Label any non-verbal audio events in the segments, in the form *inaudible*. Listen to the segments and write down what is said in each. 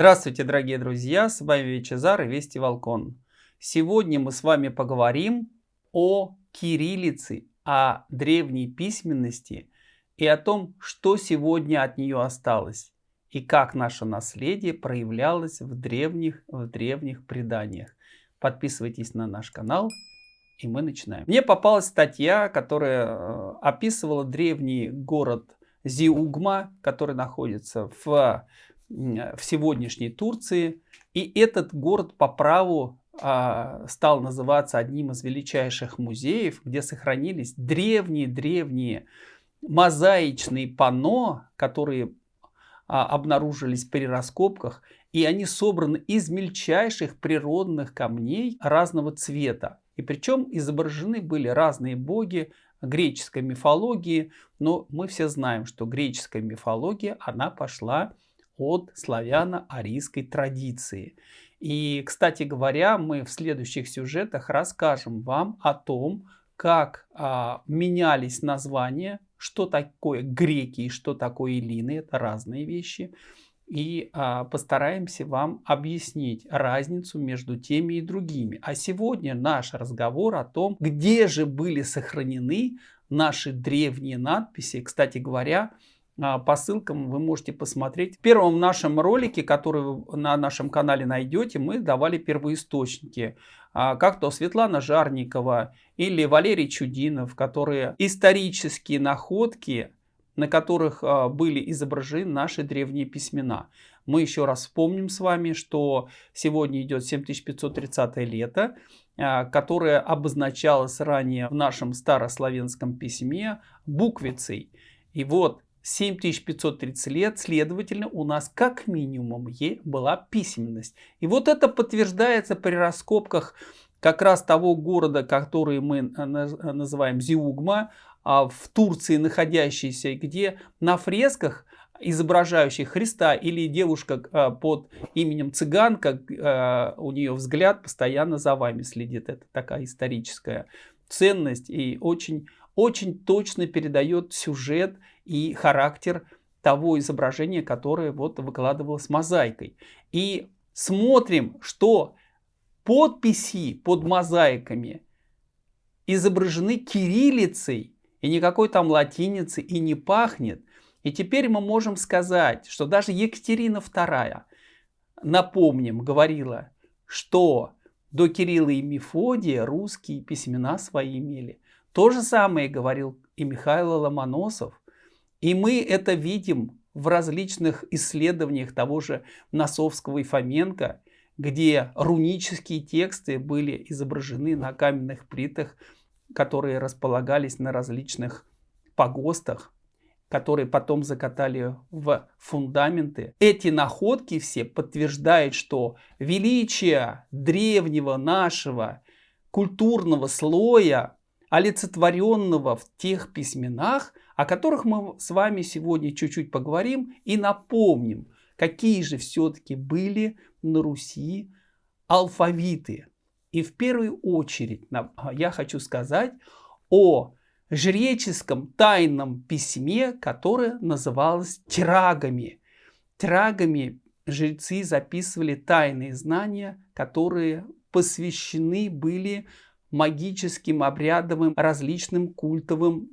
Здравствуйте, дорогие друзья, с вами Вичезар и Вести Волкон. Сегодня мы с вами поговорим о кириллице, о древней письменности и о том, что сегодня от нее осталось и как наше наследие проявлялось в древних, в древних преданиях. Подписывайтесь на наш канал и мы начинаем. Мне попалась статья, которая э, описывала древний город Зиугма, который находится в в сегодняшней Турции. И этот город по праву а, стал называться одним из величайших музеев, где сохранились древние-древние мозаичные панно, которые а, обнаружились при раскопках, и они собраны из мельчайших природных камней разного цвета. И причем изображены были разные боги греческой мифологии, но мы все знаем, что греческая мифология, она пошла от славяно-арийской традиции. И, кстати говоря, мы в следующих сюжетах расскажем вам о том, как а, менялись названия, что такое греки и что такое эллины, это разные вещи. И а, постараемся вам объяснить разницу между теми и другими. А сегодня наш разговор о том, где же были сохранены наши древние надписи. Кстати говоря, по ссылкам вы можете посмотреть. В первом нашем ролике, который вы на нашем канале найдете, мы давали первоисточники. А, как то Светлана Жарникова или Валерий Чудинов, которые исторические находки, на которых а, были изображены наши древние письмена. Мы еще раз вспомним с вами, что сегодня идет 7530 лето, которое обозначалось ранее в нашем старославянском письме буквицей. И вот 7530 лет, следовательно, у нас как минимум е была письменность. И вот это подтверждается при раскопках как раз того города, который мы э, э, называем Зиугма, а, в Турции находящийся, где на фресках изображающих Христа или девушка э, под именем цыганка, у нее взгляд постоянно за вами следит. Это такая историческая ценность и очень, очень точно передает сюжет и характер того изображения, которое вот выкладывалось мозаикой. И смотрим, что подписи под мозаиками изображены кириллицей, и никакой там латиницы и не пахнет. И теперь мы можем сказать, что даже Екатерина II, напомним, говорила, что до Кирилла и Мефодия русские письмена свои имели. То же самое говорил и Михаил Ломоносов, и мы это видим в различных исследованиях того же Носовского и Фоменко, где рунические тексты были изображены на каменных плитах, которые располагались на различных погостах, которые потом закатали в фундаменты. Эти находки все подтверждают, что величие древнего нашего культурного слоя, олицетворенного в тех письменах, о которых мы с вами сегодня чуть-чуть поговорим и напомним, какие же все-таки были на Руси алфавиты. И в первую очередь я хочу сказать о жреческом тайном письме, которое называлось тирагами. Тирагами жрецы записывали тайные знания, которые посвящены были магическим, обрядовым, различным культовым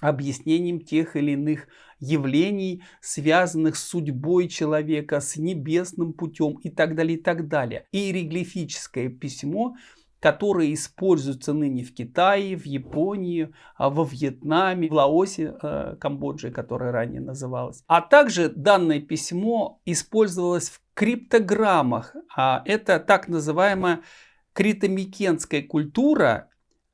объяснением тех или иных явлений, связанных с судьбой человека, с небесным путем и так далее, и так далее. Иероглифическое письмо, которое используется ныне в Китае, в Японии, а, во Вьетнаме, в Лаосе, э, Камбодже, которая ранее называлась. А также данное письмо использовалось в криптограммах. А это так называемая критомикенская культура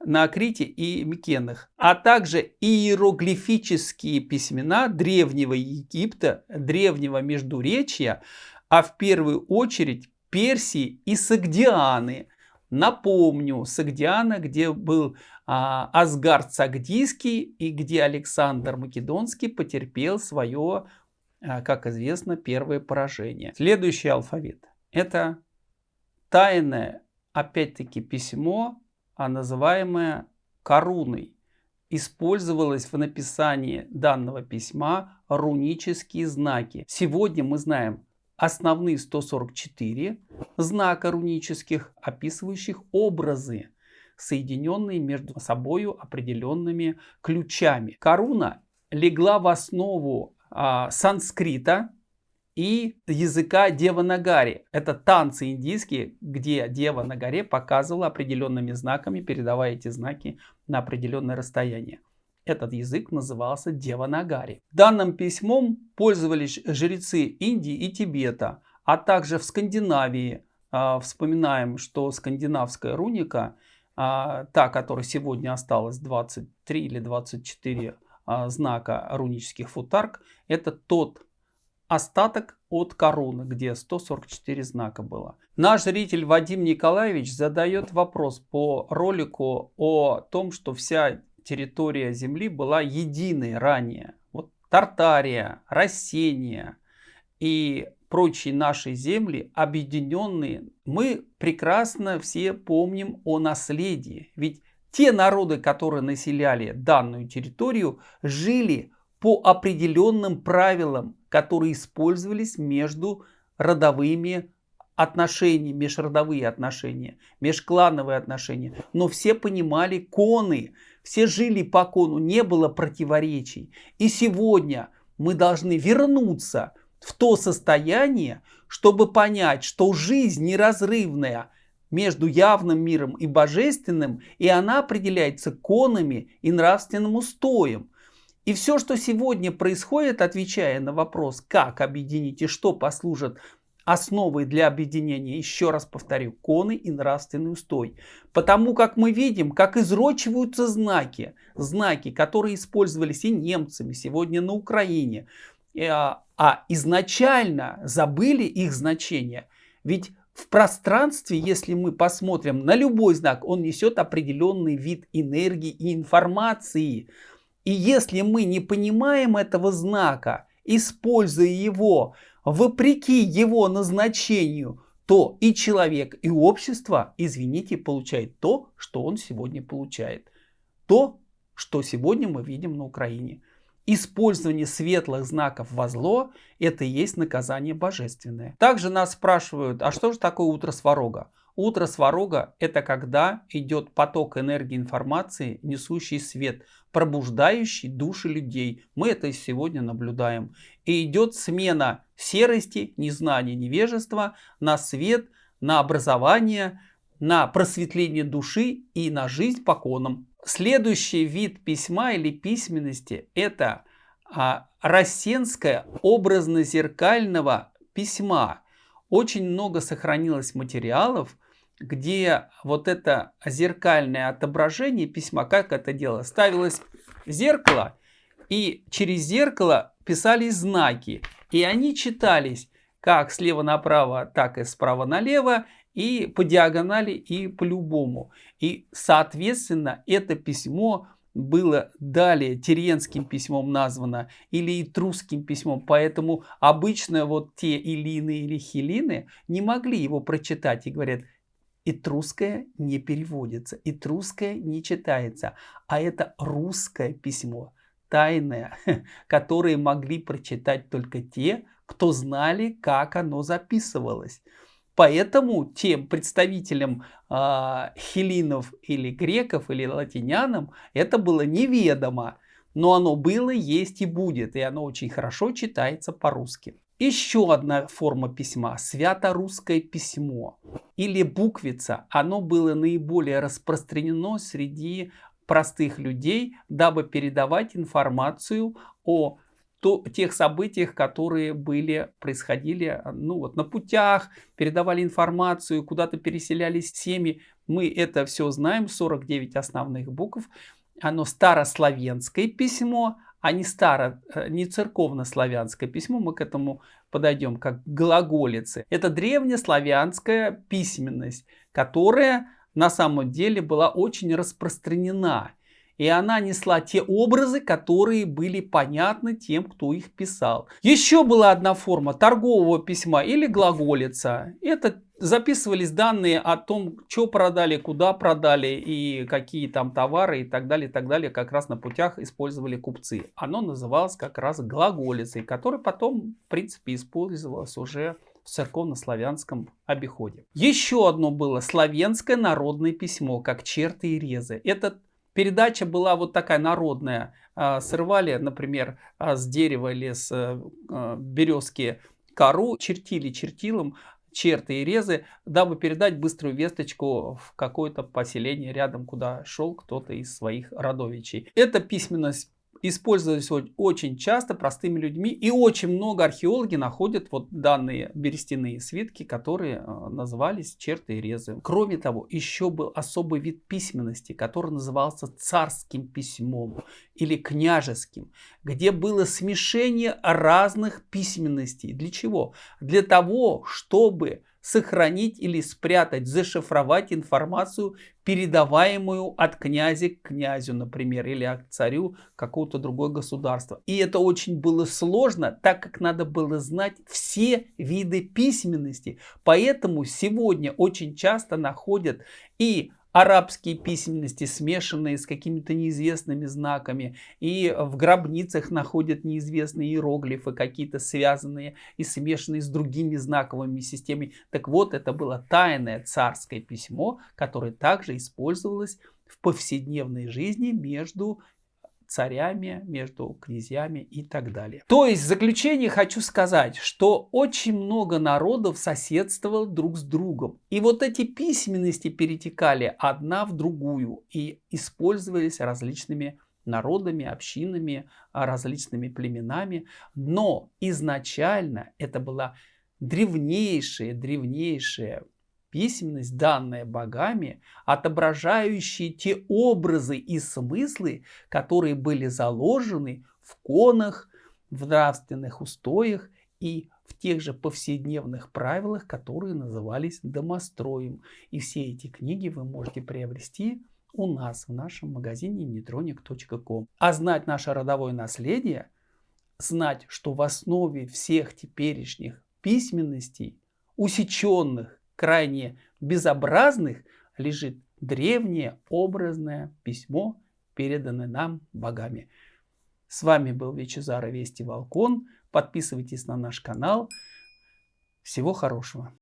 на Акрите и Микенах, а также иероглифические письмена Древнего Египта, Древнего Междуречья, а в первую очередь Персии и Сагдианы. Напомню, Сагдиана, где был а, Асгард Сагдийский и где Александр Македонский потерпел свое, а, как известно, первое поражение. Следующий алфавит. Это тайное, опять-таки, письмо а называемая коруной. Использовалось в написании данного письма рунические знаки. Сегодня мы знаем основные 144 знака рунических, описывающих образы, соединенные между собой определенными ключами. Коруна легла в основу а, санскрита и языка Деванагари. Это танцы индийские, где Дева на горе показывала определенными знаками, передавая эти знаки на определенное расстояние. Этот язык назывался Деванагари. Данным письмом пользовались жрецы Индии и Тибета, а также в Скандинавии. А, вспоминаем, что скандинавская руника, а, та, которая сегодня осталась 23 или 24 а, знака рунических футарк, это тот остаток от короны, где 144 знака было. Наш зритель Вадим Николаевич задает вопрос по ролику о том, что вся территория Земли была единой ранее. Вот Тартария, Рассения и прочие наши земли объединенные. Мы прекрасно все помним о наследии. Ведь те народы, которые населяли данную территорию, жили по определенным правилам, которые использовались между родовыми отношениями, межродовые отношения, межклановые отношения. Но все понимали коны, все жили по кону, не было противоречий. И сегодня мы должны вернуться в то состояние, чтобы понять, что жизнь неразрывная между явным миром и божественным, и она определяется конами и нравственным устоем. И все, что сегодня происходит, отвечая на вопрос, как объединить и что послужит основой для объединения, еще раз повторю, коны и нравственный устой. Потому как мы видим, как изрочиваются знаки, знаки, которые использовались и немцами сегодня на Украине, а, а изначально забыли их значение. Ведь в пространстве, если мы посмотрим на любой знак, он несет определенный вид энергии и информации. И если мы не понимаем этого знака, используя его вопреки его назначению, то и человек, и общество, извините, получает то, что он сегодня получает. То, что сегодня мы видим на Украине. Использование светлых знаков во зло – это и есть наказание божественное. Также нас спрашивают, а что же такое утро сварога? Утро сварога – это когда идет поток энергии информации, несущий свет, пробуждающий души людей. Мы это сегодня наблюдаем. И идет смена серости, незнания, невежества на свет, на образование, на просветление души и на жизнь по конам. Следующий вид письма или письменности – это а, рассенское образно-зеркального письма. Очень много сохранилось материалов, где вот это зеркальное отображение письма, как это дело, ставилось зеркало, и через зеркало писались знаки. И они читались как слева направо, так и справа налево, и по диагонали, и по любому. И, соответственно, это письмо было далее Теренским письмом названо или Итрусским письмом, поэтому обычно вот те Илины или Хилины не могли его прочитать и говорят, Этрусское не переводится, этрусское не читается, а это русское письмо, тайное, *laughs* которое могли прочитать только те, кто знали, как оно записывалось. Поэтому тем представителям э, хелинов или греков или латинянам это было неведомо. Но оно было, есть и будет. И оно очень хорошо читается по-русски. Еще одна форма письма, свято-русское письмо или буквица, оно было наиболее распространено среди простых людей, дабы передавать информацию о то, тех событиях, которые были, происходили ну, вот, на путях, передавали информацию, куда-то переселялись семьи. Мы это все знаем, 49 основных букв. Оно старославянское письмо, а не старо, э, не церковно-славянское письмо, мы к этому подойдем, как глаголицы. Это древнеславянская письменность, которая на самом деле была очень распространена. И она несла те образы, которые были понятны тем, кто их писал. Еще была одна форма торгового письма или глаголица. Это записывались данные о том, что продали, куда продали и какие там товары и так далее, и так далее. Как раз на путях использовали купцы. Оно называлось как раз глаголицей, которая потом, в принципе, использовалась уже в церковно-славянском обиходе. Еще одно было славянское народное письмо, как черты и резы. Это передача была вот такая народная. А, срывали, например, а, с дерева или с а, березки кору, чертили чертилом, черты и резы, дабы передать быструю весточку в какое-то поселение рядом, куда шел кто-то из своих родовичей. Эта письменность использовались очень часто простыми людьми. И очень много археологи находят вот данные берестяные свитки, которые э, назывались черты и резы. Кроме того, еще был особый вид письменности, который назывался царским письмом или княжеским, где было смешение разных письменностей. Для чего? Для того, чтобы сохранить или спрятать, зашифровать информацию, передаваемую от князя к князю, например, или от царю какого-то другого государства. И это очень было сложно, так как надо было знать все виды письменности. Поэтому сегодня очень часто находят и арабские письменности, смешанные с какими-то неизвестными знаками. И в гробницах находят неизвестные иероглифы, какие-то связанные и смешанные с другими знаковыми системами. Так вот, это было тайное царское письмо, которое также использовалось в повседневной жизни между царями, между князьями и так далее. То есть в заключение хочу сказать, что очень много народов соседствовало друг с другом. И вот эти письменности перетекали одна в другую и использовались различными народами, общинами, различными племенами. Но изначально это была древнейшая, древнейшая письменность, данная богами, отображающие те образы и смыслы, которые были заложены в конах, в нравственных устоях и в тех же повседневных правилах, которые назывались домостроем. И все эти книги вы можете приобрести у нас в нашем магазине neutronic.com. А знать наше родовое наследие, знать, что в основе всех теперешних письменностей, усеченных крайне безобразных лежит древнее образное письмо, переданное нам богами. С вами был Вичезар Вести Волкон. Подписывайтесь на наш канал. Всего хорошего.